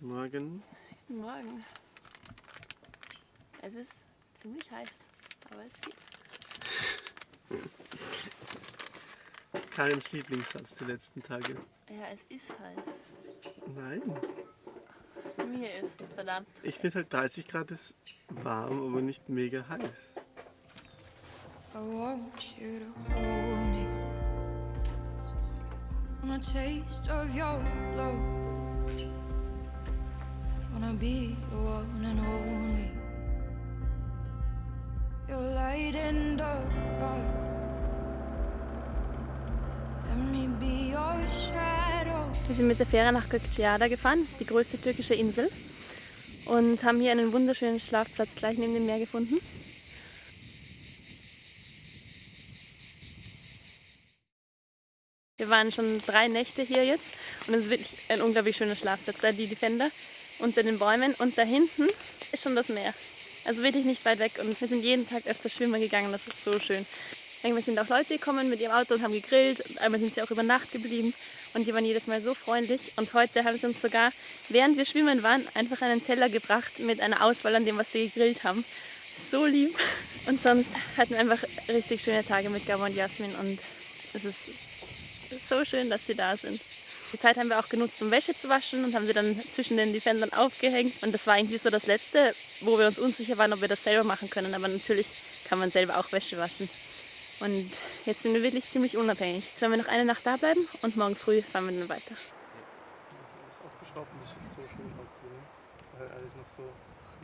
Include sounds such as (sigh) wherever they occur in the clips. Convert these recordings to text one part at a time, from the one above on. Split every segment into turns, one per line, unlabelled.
Morgen.
Guten Morgen. Es ist ziemlich heiß, aber es geht.
Karins Lieblingssatz die letzten Tage.
Ja, es ist heiß.
Nein.
Mir ist verdammt
Ich
heiß.
finde halt 30 Grad ist warm, aber nicht mega heiß.
I want you to hold me. Want a taste of your love. Wanna be the one and only. Your light in the dark. Let me be your shadow.
Wir sind mit der Fähre nach Gökçeada gefahren, die größte türkische Insel. Und haben hier einen wunderschönen Schlafplatz gleich neben dem Meer gefunden. Wir waren schon drei Nächte hier jetzt und es ist wirklich ein unglaublich schöner Schlafplatz. Da die Defender unter den Bäumen und da hinten ist schon das Meer. Also wirklich nicht weit weg und wir sind jeden Tag öfter schwimmen gegangen, das ist so schön. Manchmal sind auch Leute gekommen mit ihrem Auto und haben gegrillt und einmal sind sie auch über Nacht geblieben und die waren jedes Mal so freundlich und heute haben sie uns sogar, während wir schwimmen waren, einfach einen Teller gebracht mit einer Auswahl an dem, was sie gegrillt haben. So lieb. Und sonst hatten wir einfach richtig schöne Tage mit Gabo und Jasmin und es ist so schön, dass sie da sind. Die Zeit haben wir auch genutzt, um Wäsche zu waschen und haben sie dann zwischen den Defendern aufgehängt. Und das war irgendwie so das Letzte, wo wir uns unsicher waren, ob wir das selber machen können. Aber natürlich kann man selber auch Wäsche waschen. Und jetzt sind wir wirklich ziemlich unabhängig. Jetzt werden wir noch eine Nacht da bleiben und morgen früh fahren wir dann weiter.
Das aufgeschraubt und das sieht so schön aus drin, weil alles noch so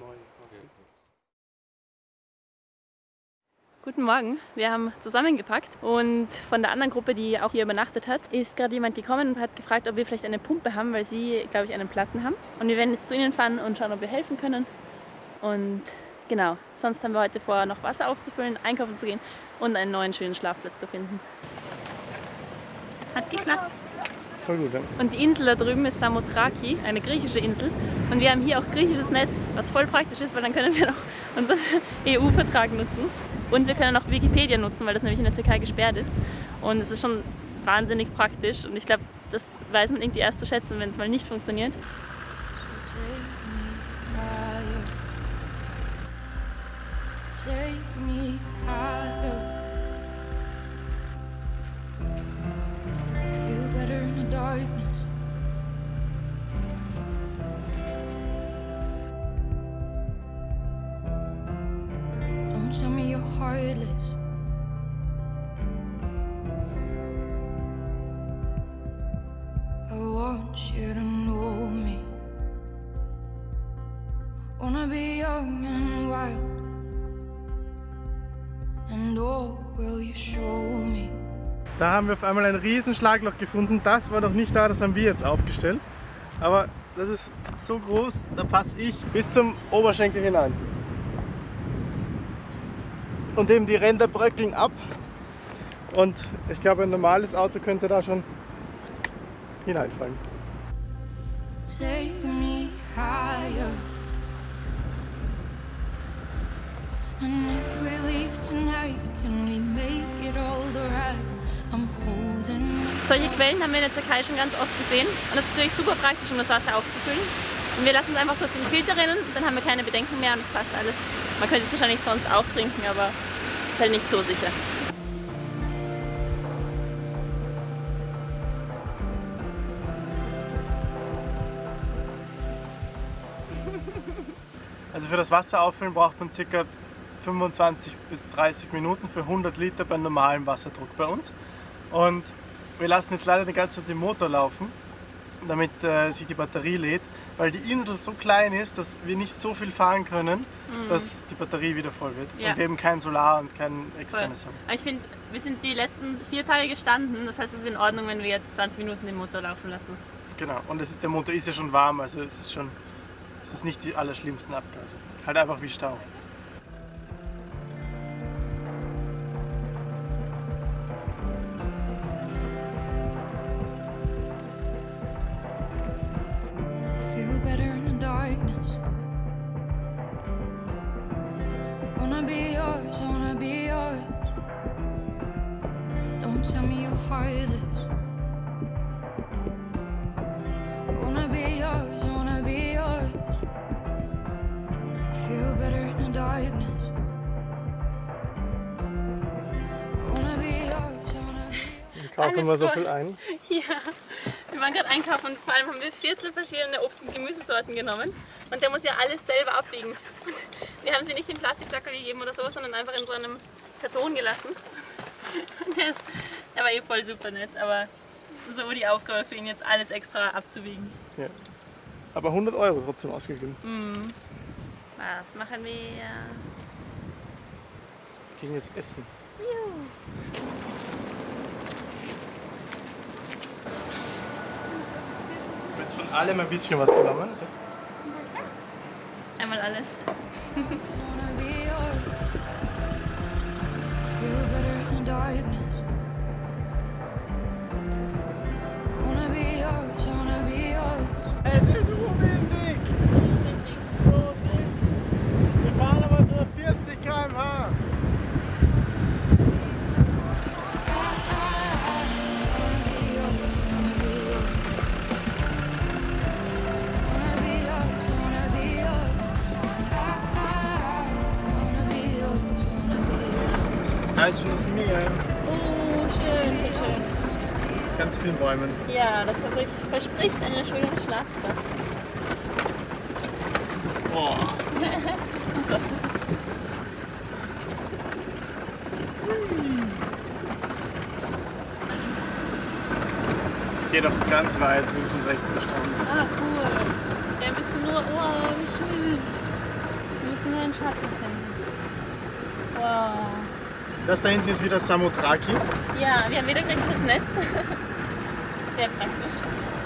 neu aussieht.
Guten Morgen, wir haben zusammengepackt und von der anderen Gruppe, die auch hier übernachtet hat, ist gerade jemand gekommen und hat gefragt, ob wir vielleicht eine Pumpe haben, weil sie, glaube ich, einen Platten haben. Und wir werden jetzt zu ihnen fahren und schauen, ob wir helfen können. Und genau, sonst haben wir heute vor, noch Wasser aufzufüllen, einkaufen zu gehen und einen neuen schönen Schlafplatz zu finden. Hat geklappt.
Voll gut, ja.
Und die Insel da drüben ist Samothraki, eine griechische Insel. Und wir haben hier auch griechisches Netz, was voll praktisch ist, weil dann können wir noch (laughs) unseren EU-Vertrag nutzen. Und wir können auch Wikipedia nutzen, weil das nämlich in der Türkei gesperrt ist. Und es ist schon wahnsinnig praktisch. Und ich glaube, das weiß man irgendwie erst zu schätzen, wenn es mal nicht funktioniert.
Don't tell me you're heartless. I want you to know me. Wanna be young and wild. And oh, will you show me?
Da haben wir auf einmal ein riesen Schlagloch gefunden. Das war noch nicht da, das haben wir jetzt aufgestellt. Aber das ist so groß, da passe ich bis zum Oberschenkel hinein. Und eben die Ränder bröckeln ab. Und ich glaube, ein normales Auto könnte da schon hineinfallen.
Take me higher. And if we leave tonight, can we make it all right? I'm holding.
Solche Quellen haben wir in der Türkei schon ganz oft gesehen. Und das ist natürlich super praktisch, um das Wasser aufzufüllen. Und wir lassen es einfach durch den Filter rinnen, dann haben wir keine Bedenken mehr und es passt alles. Man könnte es wahrscheinlich sonst auch trinken, aber halt nicht so sicher.
Also für das Wasser auffüllen braucht man ca. 25 bis 30 Minuten für 100 Liter bei normalem Wasserdruck bei uns. Und wir lassen jetzt leider die ganze Zeit den Motor laufen, damit äh, sich die Batterie lädt, weil die Insel so klein ist, dass wir nicht so viel fahren können, dass die Batterie wieder voll wird.
Ja.
Und wir eben kein Solar und kein externes haben.
Aber ich finde, wir sind die letzten vier Tage gestanden, das heißt, es ist in Ordnung, wenn wir jetzt 20 Minuten den Motor laufen lassen.
Genau. Und es der Motor ist ja schon warm, also es ist schon, es ist nicht die allerschlimmsten Abgase. Halt einfach wie Stau. Wir kaufen immer so viel ein. (laughs)
Ja, wir waren gerade einkaufen und vor allem haben wir 14 verschiedene Obst- und Gemüsesorten genommen. Und der muss ja alles selber abwiegen. Und wir haben sie nicht in Plastiksackel gegeben oder so, sondern einfach in so einem Karton gelassen. Der, war eh voll super nett, aber so die Aufgabe für ihn jetzt alles extra abzuwiegen.
Ja. Aber 100 Euro trotzdem ausgegeben.
Was machen wir?
Wir gehen jetzt essen. Ich jetzt von allem ein bisschen was genommen.
Einmal alles.
Bäumen.
Ja, das verspricht, einen schönen Schlafplatz.
Oh. (laughs) Es geht auch ganz weit links und rechts der Strand.
Ah, cool. Wir müssen nur, oh, wie schön. Wir müssen nur einen Schatten finden. Wow.
Das da hinten ist wieder Samothraki.
Ja, wir haben wieder griechisches Netz. (laughs)
hacer
tactos.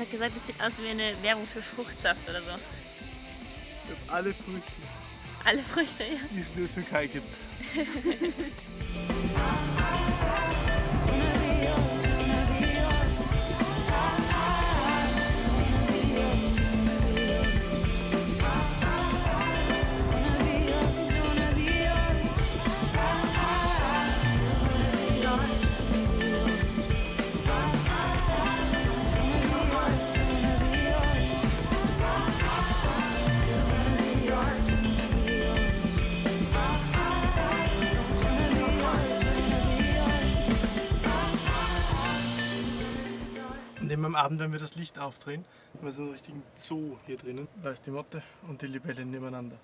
Hat gesagt, es sieht aus wie eine Werbung für Fruchtsaft oder so.
Ich habe alle Früchte,
Alle Früchte, ja.
die es in der Türkei gibt. (laughs) Abend, wenn wir das Licht aufdrehen, haben wir so einen richtigen Zoo hier drinnen. Da ist die Motte und die Libelle nebeneinander.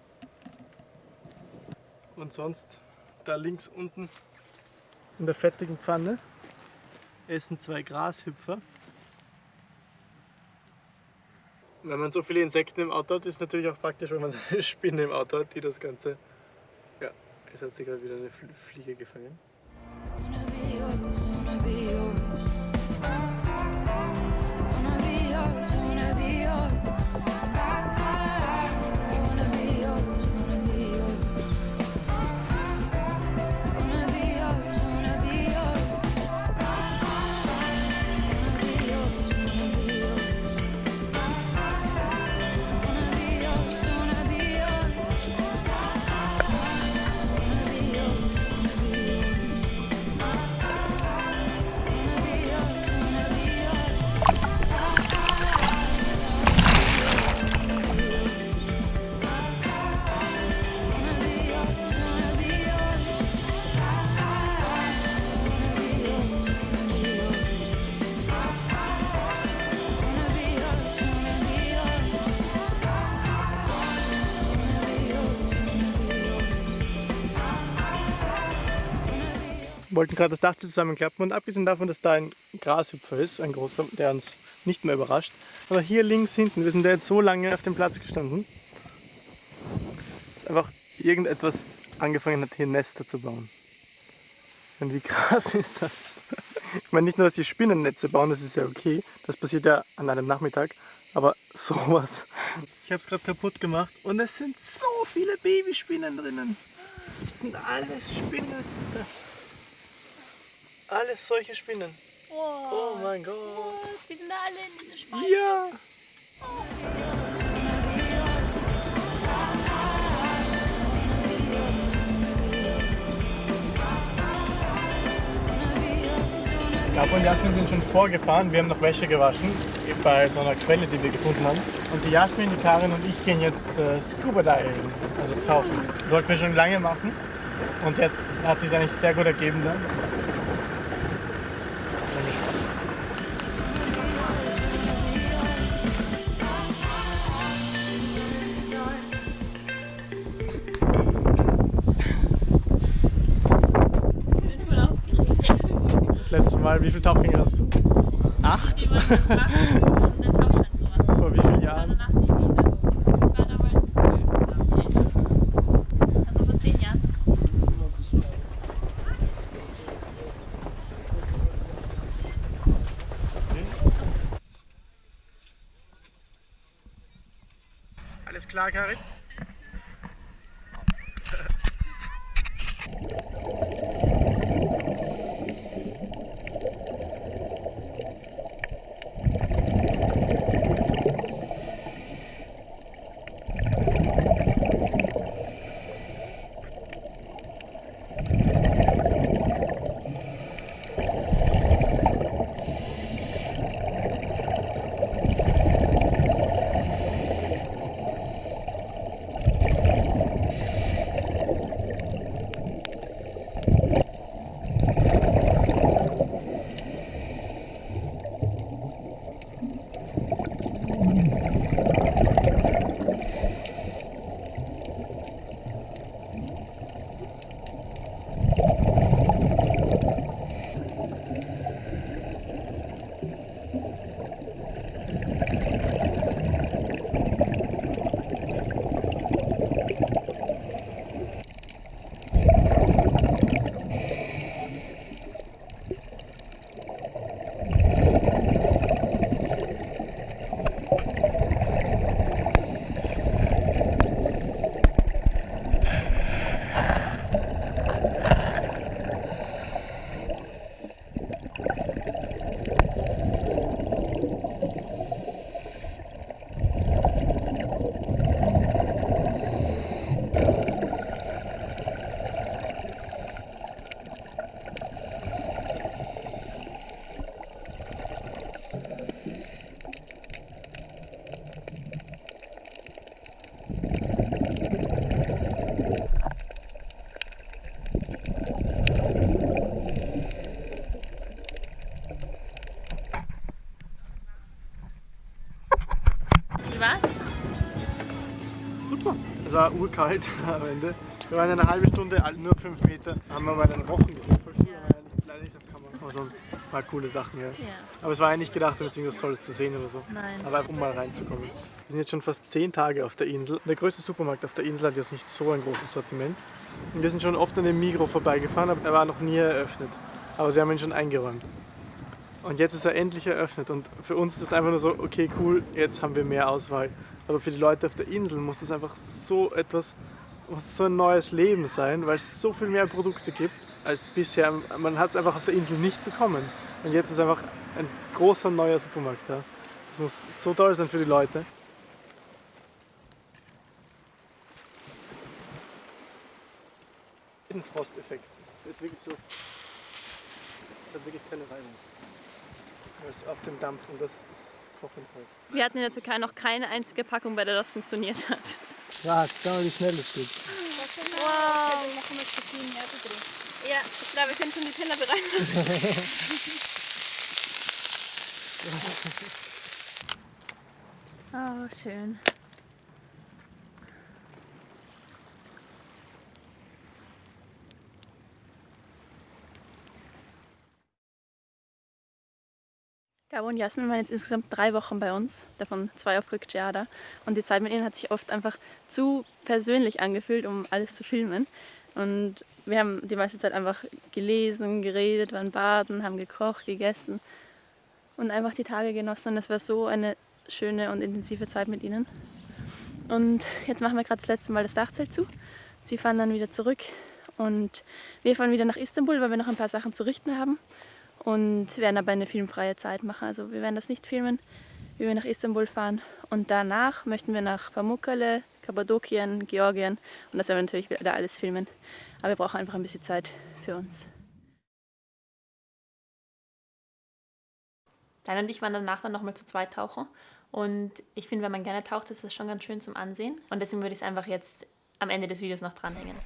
Und sonst, da links unten in der fettigen Pfanne, essen zwei Grashüpfer. Wenn man so viele Insekten im Auto hat, ist es natürlich auch praktisch, wenn man (laughs) eine Spinne im Auto hat, die das Ganze. Ja, es hat sich gerade wieder eine Fl- Fliege gefangen. Wollten gerade das Dach zusammenklappen und abgesehen davon, dass da ein Grashüpfer ist, ein großer, der uns nicht mehr überrascht. Aber hier links hinten, wir sind da jetzt so lange auf dem Platz gestanden, dass einfach irgendetwas angefangen hat, hier Nester zu bauen. Und wie (laughs) krass ist das? Ich meine nicht nur, dass die Spinnennetze bauen, das ist ja okay, das passiert ja an einem Nachmittag, aber (laughs) sowas. Ich habe es gerade kaputt gemacht und es sind so viele Babyspinnen drinnen. Das sind alles Spinnen. Alles solche Spinnen. Oh mein Gott.
Die sind da alle in diese Spalten.
Ja. Gabo und Jasmin sind schon vorgefahren. Wir haben noch Wäsche gewaschen bei so einer Quelle, die wir gefunden haben. Und die Jasmin, die Karin und ich gehen jetzt äh, Scuba Diving, also tauchen. Das wollten wir schon lange machen. Und jetzt hat sich eigentlich sehr gut ergeben dann. Mal, wie viele Tauchgänge hast du? Acht?
Machen.
Vor wie vielen Jahren?
danach nie wieder. War
urkalt (laughs) am Ende. Wir waren eine halbe Stunde, all- nur fünf Meter, haben aber einen Rochen gesehen. Voll cool, aber nicht, leider nicht auf Kamera. Aber sonst war coole Sachen, ja.
Ja.
Aber es war eigentlich gedacht, um jetzt irgendwas Tolles zu sehen oder so.
Nein.
Aber einfach um mal reinzukommen. Wir sind jetzt schon fast zehn Tage auf der Insel. Der größte Supermarkt auf der Insel hat jetzt nicht so ein großes Sortiment. Und wir sind schon oft an dem Migro vorbeigefahren, aber er war noch nie eröffnet. Aber sie haben ihn schon eingeräumt. Und jetzt ist er endlich eröffnet. Und für uns ist das einfach nur so, okay, cool, jetzt haben wir mehr Auswahl. Aber für die Leute auf der Insel muss das einfach so etwas, muss so ein neues Leben sein, weil es so viel mehr Produkte gibt als bisher. Man hat es einfach auf der Insel nicht bekommen. Und jetzt ist einfach ein großer neuer Supermarkt da. Das muss so toll sein für die Leute. Ein Frosteffekt. Das ist wirklich so. Es hat wirklich keine Reibung. Es auf dem Dampf und das ist
Wir hatten in der Türkei noch keine einzige Packung, bei der das funktioniert hat.
Ja, schau mal, wie schnell es geht.
Wow. Ja, ich glaube, wir können schon die Teller bereiten. (laughs) (laughs) oh, schön. Gabo und Jasmin waren jetzt insgesamt drei Wochen bei uns, davon zwei auf Rückciada. Und die Zeit mit ihnen hat sich oft einfach zu persönlich angefühlt, um alles zu filmen. Und wir haben die meiste Zeit einfach gelesen, geredet, waren baden, haben gekocht, gegessen und einfach die Tage genossen. Und es war so eine schöne und intensive Zeit mit ihnen. Und jetzt machen wir gerade das letzte Mal das Dachzelt zu. Sie fahren dann wieder zurück und wir fahren wieder nach Istanbul, weil wir noch ein paar Sachen zu richten haben und werden aber eine filmfreie Zeit machen. Also wir werden das nicht filmen, wie wir nach Istanbul fahren. Und danach möchten wir nach Pamukkale, Kappadokien, Georgien und das werden wir natürlich wieder alles filmen. Aber wir brauchen einfach ein bisschen Zeit für uns. Dein und ich waren danach dann nochmal zu zweit tauchen. Und ich finde, wenn man gerne taucht, ist das schon ganz schön zum Ansehen. Und deswegen würde ich es einfach jetzt am Ende des Videos noch dranhängen.